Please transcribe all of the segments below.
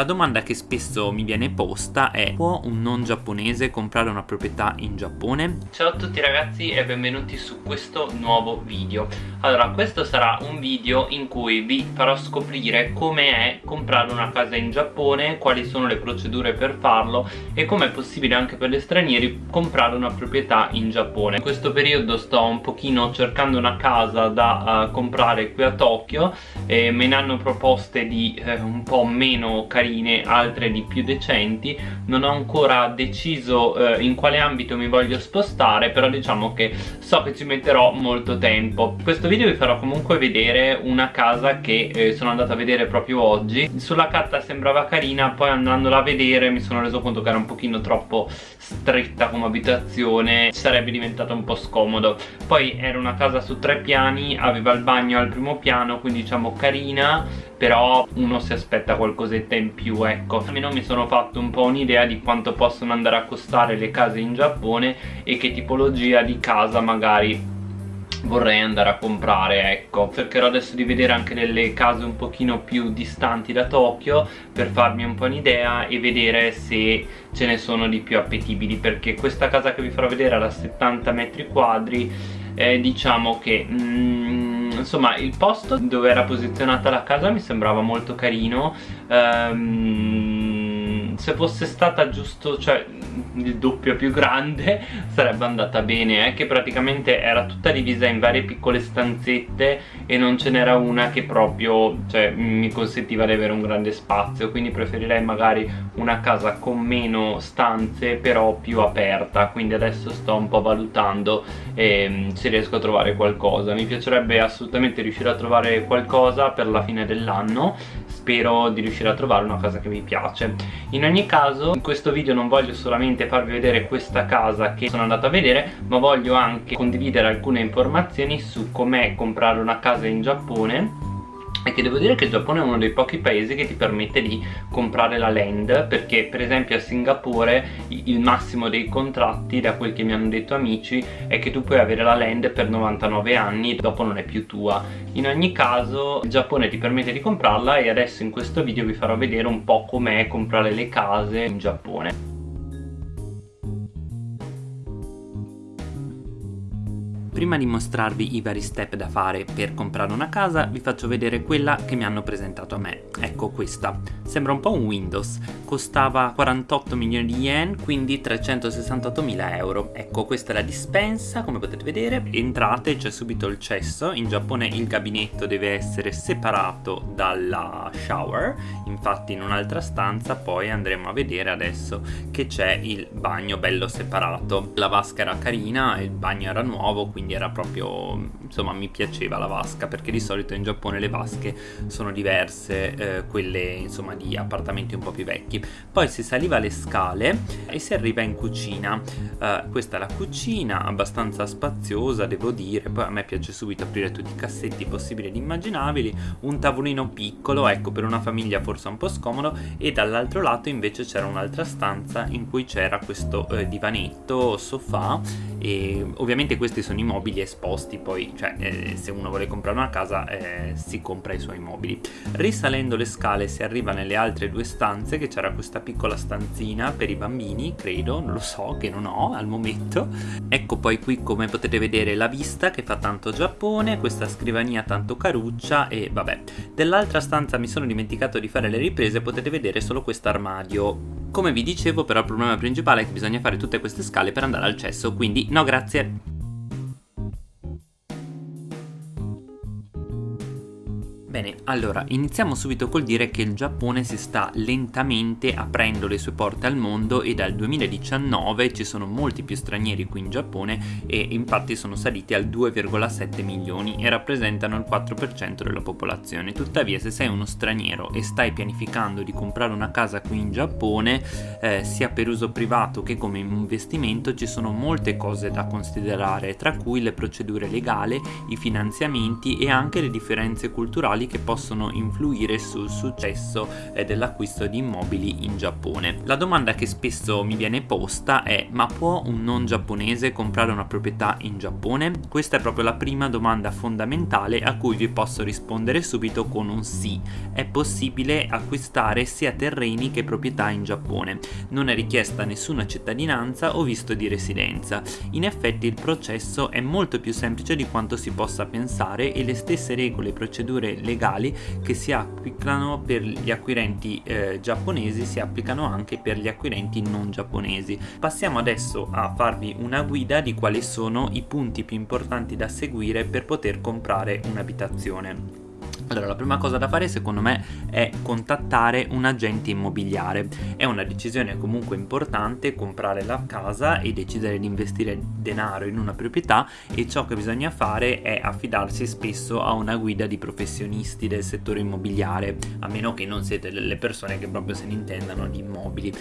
La domanda che spesso mi viene posta è può un non giapponese comprare una proprietà in Giappone? Ciao a tutti ragazzi e benvenuti su questo nuovo video Allora questo sarà un video in cui vi farò scoprire come è comprare una casa in Giappone Quali sono le procedure per farlo e come è possibile anche per gli stranieri comprare una proprietà in Giappone In questo periodo sto un pochino cercando una casa da uh, comprare qui a Tokyo e me ne hanno proposte di uh, un po' meno carine carine, altre di più decenti. Non ho ancora deciso eh, in quale ambito mi voglio spostare però diciamo che so che ci metterò molto tempo. Questo video vi farò comunque vedere una casa che eh, sono andato a vedere proprio oggi. Sulla carta sembrava carina poi andandola a vedere mi sono reso conto che era un pochino troppo stretta come abitazione sarebbe diventato un po' scomodo. Poi era una casa su tre piani aveva il bagno al primo piano quindi diciamo carina però uno si aspetta qualcosetta in più ecco. Almeno mi sono fatto un po' un'idea di quanto possono andare a costare le case in Giappone e che tipologia di casa magari vorrei andare a comprare ecco. Cercherò adesso di vedere anche delle case un pochino più distanti da Tokyo per farmi un po' un'idea e vedere se ce ne sono di più appetibili perché questa casa che vi farò vedere da 70 metri quadri eh, diciamo che mm, insomma il posto dove era posizionata la casa mi sembrava molto carino. Um, se fosse stata giusto cioè il doppio più grande sarebbe andata bene eh, che praticamente era tutta divisa in varie piccole stanzette e non ce n'era una che proprio cioè, mi consentiva di avere un grande spazio. Quindi preferirei magari una casa con meno stanze però più aperta. Quindi adesso sto un po' valutando eh, se riesco a trovare qualcosa. Mi piacerebbe assolutamente riuscire a trovare qualcosa per la fine dell'anno. Spero di riuscire a trovare una casa che mi piace. In ogni caso in questo video non voglio solamente farvi vedere questa casa che sono andato a vedere ma voglio anche condividere alcune informazioni su com'è comprare una casa in Giappone e che devo dire che il Giappone è uno dei pochi paesi che ti permette di comprare la land perché per esempio a Singapore il massimo dei contratti da quel che mi hanno detto amici è che tu puoi avere la land per 99 anni dopo non è più tua. In ogni caso il Giappone ti permette di comprarla e adesso in questo video vi farò vedere un po' com'è comprare le case in Giappone Prima di mostrarvi i vari step da fare per comprare una casa vi faccio vedere quella che mi hanno presentato a me, ecco questa. Sembra un po' un Windows, costava 48 milioni di yen, quindi 368 mila euro. Ecco questa è la dispensa, come potete vedere, entrate c'è subito il cesso, in Giappone il gabinetto deve essere separato dalla shower, infatti in un'altra stanza poi andremo a vedere adesso che c'è il bagno bello separato. La vasca era carina, il bagno era nuovo, quindi era proprio insomma mi piaceva la vasca perché di solito in Giappone le vasche sono diverse eh, quelle insomma di appartamenti un po' più vecchi. Poi si saliva le scale e si arriva in cucina. Eh, questa è la cucina abbastanza spaziosa devo dire. Poi a me piace subito aprire tutti i cassetti possibili ed immaginabili. Un tavolino piccolo ecco per una famiglia forse un po' scomodo. E dall'altro lato invece c'era un'altra stanza in cui c'era questo eh, divanetto sofà. E ovviamente questi sono i mobili esposti poi cioè eh, se uno vuole comprare una casa eh, si compra i suoi mobili. Risalendo le scale si arriva nelle altre due stanze che c'era questa piccola stanzina per i bambini credo non lo so che non ho al momento. Ecco poi qui come potete vedere la vista che fa tanto Giappone questa scrivania tanto caruccia e vabbè. Dell'altra stanza mi sono dimenticato di fare le riprese potete vedere solo questo armadio come vi dicevo però il problema principale è che bisogna fare tutte queste scale per andare al cesso, quindi no grazie. Bene, allora iniziamo subito col dire che il Giappone si sta lentamente aprendo le sue porte al mondo e dal 2019 ci sono molti più stranieri qui in Giappone e infatti sono saliti al 2,7 milioni e rappresentano il 4% della popolazione. Tuttavia se sei uno straniero e stai pianificando di comprare una casa qui in Giappone, eh, sia per uso privato che come investimento ci sono molte cose da considerare, tra cui le procedure legali, i finanziamenti e anche le differenze culturali che possono influire sul successo eh, dell'acquisto di immobili in Giappone. La domanda che spesso mi viene posta è ma può un non giapponese comprare una proprietà in Giappone? Questa è proprio la prima domanda fondamentale a cui vi posso rispondere subito con un sì. È possibile acquistare sia terreni che proprietà in Giappone. Non è richiesta nessuna cittadinanza o visto di residenza. In effetti il processo è molto più semplice di quanto si possa pensare e le stesse regole e procedure legali che si applicano per gli acquirenti eh, giapponesi si applicano anche per gli acquirenti non giapponesi. Passiamo adesso a farvi una guida di quali sono i punti più importanti da seguire per poter comprare un'abitazione. Allora, la prima cosa da fare secondo me è contattare un agente immobiliare. È una decisione comunque importante comprare la casa e decidere di investire denaro in una proprietà e ciò che bisogna fare è affidarsi spesso a una guida di professionisti del settore immobiliare, a meno che non siete delle persone che proprio se ne intendano di immobili,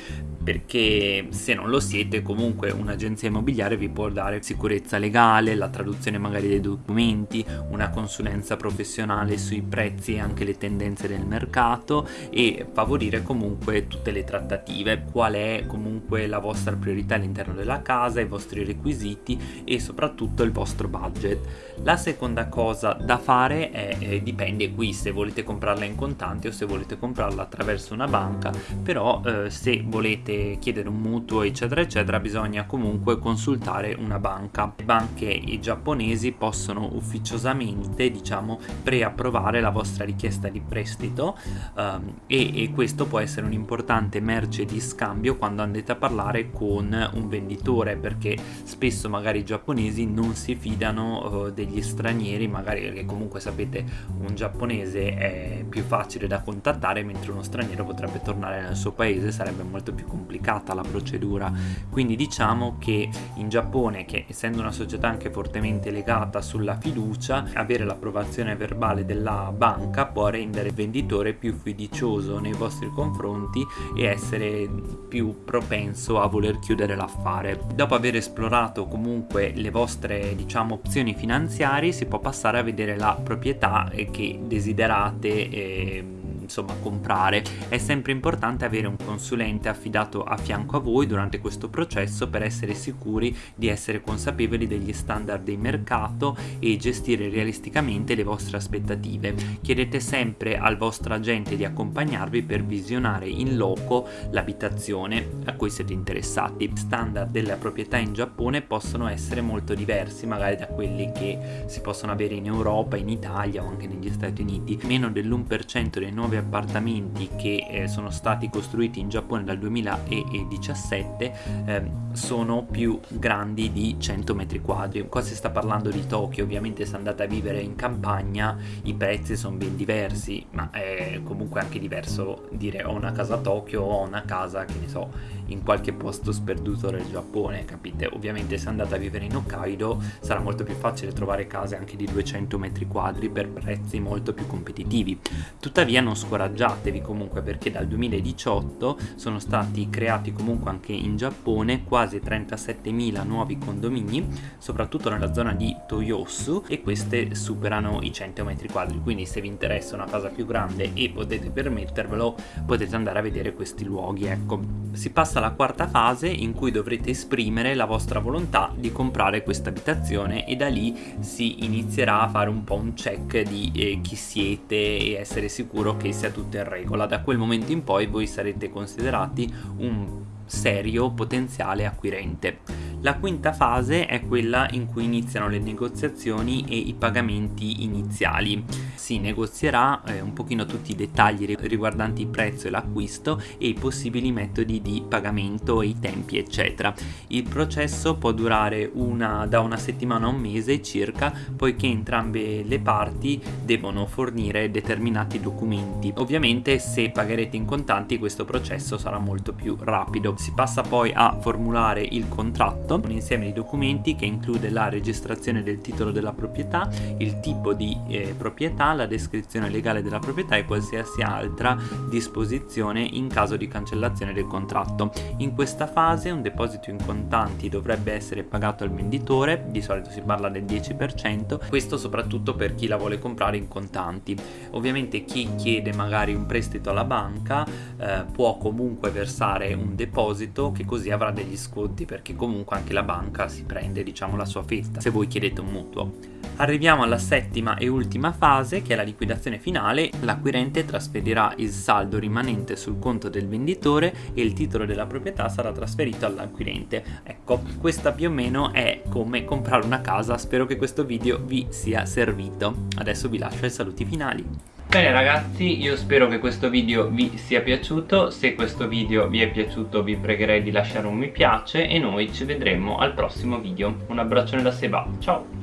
perché se non lo siete comunque un'agenzia immobiliare vi può dare sicurezza legale, la traduzione magari dei documenti, una consulenza professionale sui prezzi prezzi e anche le tendenze del mercato e favorire comunque tutte le trattative, qual è comunque la vostra priorità all'interno della casa, i vostri requisiti e soprattutto il vostro budget. La seconda cosa da fare è, eh, dipende qui se volete comprarla in contanti o se volete comprarla attraverso una banca, però eh, se volete chiedere un mutuo eccetera eccetera bisogna comunque consultare una banca. Le banche giapponesi possono ufficiosamente diciamo preapprovare la la vostra richiesta di prestito um, e, e, questo può essere un'importante merce di scambio quando andate a parlare con un venditore perché spesso magari i giapponesi non si fidano uh, degli stranieri magari perché comunque sapete un giapponese è più facile da contattare mentre uno straniero potrebbe tornare nel suo paese sarebbe molto più complicata la procedura. Quindi diciamo che in Giappone che essendo una società anche fortemente legata sulla fiducia avere l'approvazione verbale della banca può rendere il venditore più fiducioso nei vostri confronti e essere più propenso a voler chiudere l'affare. Dopo aver esplorato comunque le vostre diciamo opzioni finanziarie si può passare a vedere la proprietà che desiderate eh, insomma comprare. È sempre importante avere un consulente affidato a fianco a voi durante questo processo per essere sicuri di essere consapevoli degli standard di mercato e gestire realisticamente le vostre aspettative. Chiedete sempre al vostro agente di accompagnarvi per visionare in loco l'abitazione a cui siete interessati. Standard della proprietà in Giappone possono essere molto diversi magari da quelli che si possono avere in Europa, in Italia o anche negli Stati Uniti. Meno dell'1% dei nuovi appartamenti che eh, sono stati costruiti in Giappone dal 2017 eh, sono più grandi di 100 metri quadri. Qua si sta parlando di Tokyo, ovviamente se andate a vivere in campagna i prezzi sono ben diversi, ma è comunque anche diverso dire ho una casa a Tokyo o una casa che ne so in qualche posto sperduto del Giappone, capite? Ovviamente se andate a vivere in Hokkaido sarà molto più facile trovare case anche di 200 metri quadri per prezzi molto più competitivi. Tuttavia non scoraggiatevi comunque perché dal 2018 sono stati creati comunque anche in Giappone quasi 37.000 nuovi condomini, soprattutto nella zona di Toyosu e queste superano i 100 metri quadri, quindi se vi interessa una casa più grande e potete permettervelo potete andare a vedere questi luoghi, ecco. Si passa alla quarta fase in cui dovrete esprimere la vostra volontà di comprare questa abitazione e da lì si inizierà a fare un po' un check di eh, chi siete e essere sicuro che sia tutto in regola. Da quel momento in poi voi sarete considerati un serio potenziale acquirente. La quinta fase è quella in cui iniziano le negoziazioni e i pagamenti iniziali. Si negozierà eh, un pochino tutti i dettagli riguardanti il prezzo e l'acquisto e i possibili metodi di pagamento e i tempi eccetera. Il processo può durare una, da una settimana a un mese circa poiché entrambe le parti devono fornire determinati documenti. Ovviamente se pagherete in contanti questo processo sarà molto più rapido. Si passa poi a formulare il contratto contratto, un insieme di documenti che include la registrazione del titolo della proprietà, il tipo di eh, proprietà, la descrizione legale della proprietà e qualsiasi altra disposizione in caso di cancellazione del contratto. In questa fase un deposito in contanti dovrebbe essere pagato al venditore, di solito si parla del 10%, questo soprattutto per chi la vuole comprare in contanti. Ovviamente chi chiede magari un prestito alla banca eh, può comunque versare un deposito che così avrà degli sconti perché comunque anche la banca si prende diciamo la sua fetta se voi chiedete un mutuo. Arriviamo alla settima e ultima fase che è la liquidazione finale, l'acquirente trasferirà il saldo rimanente sul conto del venditore e il titolo della proprietà sarà trasferito all'acquirente. Ecco, questa più o meno è come comprare una casa, spero che questo video vi sia servito. Adesso vi lascio ai saluti finali. Bene ragazzi, io spero che questo video vi sia piaciuto, se questo video vi è piaciuto vi pregherei di lasciare un mi piace e noi ci vedremo al prossimo video. Un abbraccione da Seba, ciao!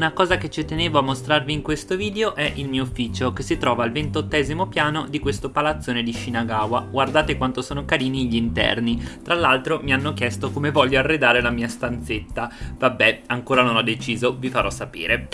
Una cosa che ci tenevo a mostrarvi in questo video è il mio ufficio che si trova al ventottesimo piano di questo palazzone di Shinagawa. Guardate quanto sono carini gli interni. Tra l'altro mi hanno chiesto come voglio arredare la mia stanzetta. Vabbè, ancora non ho deciso, vi farò sapere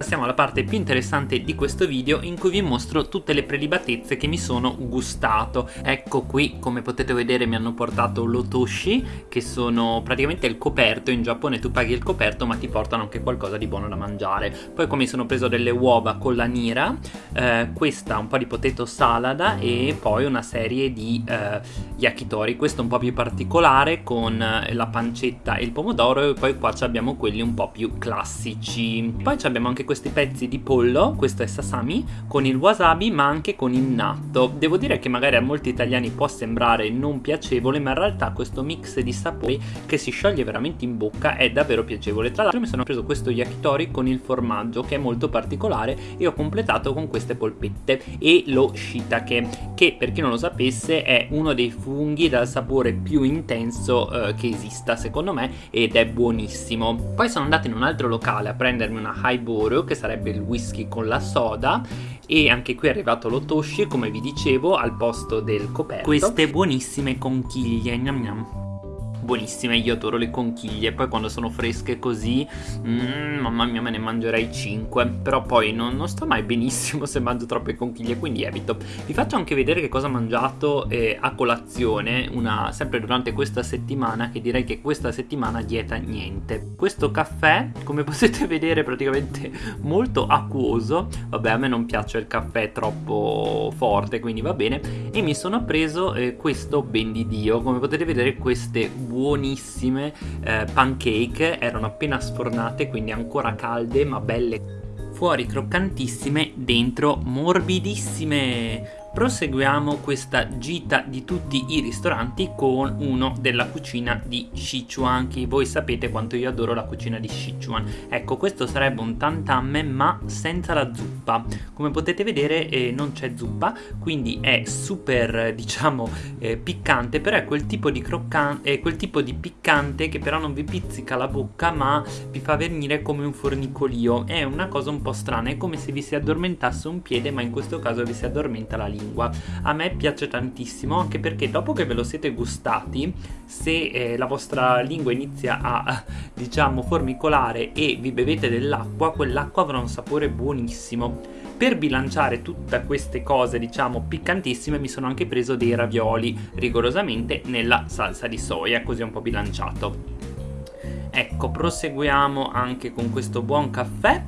passiamo alla parte più interessante di questo video in cui vi mostro tutte le prelibatezze che mi sono gustato. Ecco qui, come potete vedere mi hanno portato l'otoshi, che sono praticamente il coperto, in Giappone tu paghi il coperto ma ti portano anche qualcosa di buono da mangiare. Poi come sono preso delle uova con la nira, eh, questa un po' di potato salada e poi una serie di eh, yakitori, questo un po' più particolare con eh, la pancetta e il pomodoro e poi qua abbiamo quelli un po' più classici. Poi abbiamo anche questi pezzi di pollo, questo è sasami, con il wasabi ma anche con il natto. Devo dire che magari a molti italiani può sembrare non piacevole ma in realtà questo mix di sapori che si scioglie veramente in bocca è davvero piacevole. Tra l'altro mi sono preso questo yakitori con il formaggio che è molto particolare e ho completato con queste polpette e lo shiitake che per chi non lo sapesse è uno dei funghi dal sapore più intenso eh, che esista secondo me ed è buonissimo. Poi sono andato in un altro locale a prendermi una highball che sarebbe il whisky con la soda e anche qui è arrivato l'otoshi come vi dicevo al posto del coperto queste buonissime conchiglie gnam gnam buonissime, io adoro le conchiglie, poi quando sono fresche così, mm, mamma mia me ne mangerei 5, però poi non, non, sto mai benissimo se mangio troppe conchiglie, quindi evito. Vi faccio anche vedere che cosa ho mangiato eh, a colazione, una, sempre durante questa settimana, che direi che questa settimana dieta niente. Questo caffè, come potete vedere, è praticamente molto acquoso, vabbè a me non piace il caffè troppo forte, quindi va bene, e mi sono preso eh, questo ben di Dio, come potete vedere queste buonissime eh, pancake, erano appena sfornate quindi ancora calde ma belle fuori croccantissime, dentro morbidissime Proseguiamo questa gita di tutti i ristoranti con uno della cucina di Sichuan che voi sapete quanto io adoro la cucina di Sichuan. Ecco questo sarebbe un tantamme ma senza la zuppa. Come potete vedere eh, non c'è zuppa quindi è super diciamo eh, piccante però è quel tipo di croccante quel tipo di piccante che però non vi pizzica la bocca ma vi fa venire come un fornicolio. È una cosa un po' strana è come se vi si addormentasse un piede ma in questo caso vi si addormenta la lingua lingua. A me piace tantissimo anche perché dopo che ve lo siete gustati, se eh, la vostra lingua inizia a diciamo formicolare e vi bevete dell'acqua, quell'acqua avrà un sapore buonissimo. Per bilanciare tutte queste cose, diciamo, piccantissime, mi sono anche preso dei ravioli, rigorosamente nella salsa di soia, così un po' bilanciato. Ecco, proseguiamo anche con questo buon caffè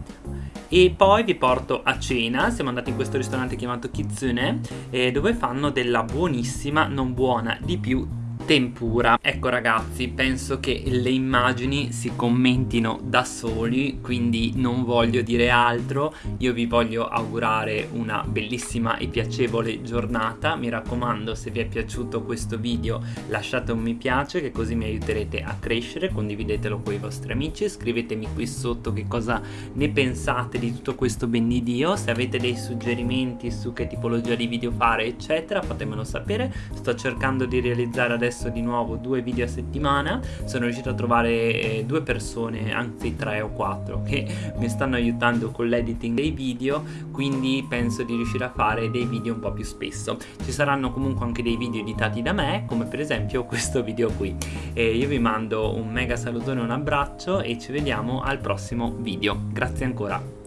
e poi vi porto a cena, siamo andati in questo ristorante chiamato Kitsune eh, dove fanno della buonissima, non buona di più tempura ecco ragazzi penso che le immagini si commentino da soli quindi non voglio dire altro. Io vi voglio augurare una bellissima e piacevole giornata. Mi raccomando se vi è piaciuto questo video lasciate un mi piace che così mi aiuterete a crescere. Condividetelo con i vostri amici. Scrivetemi qui sotto che cosa ne pensate di tutto questo ben di Dio se avete dei suggerimenti su che tipologia di video fare eccetera fatemelo sapere. Sto cercando di realizzare adesso messo di nuovo due video a settimana, sono riuscito a trovare eh, due persone, anzi tre o quattro, che mi stanno aiutando con l'editing dei video, quindi penso di riuscire a fare dei video un po' più spesso. Ci saranno comunque anche dei video editati da me, come per esempio questo video qui. E io vi mando un mega salutone un abbraccio e ci vediamo al prossimo video. Grazie ancora.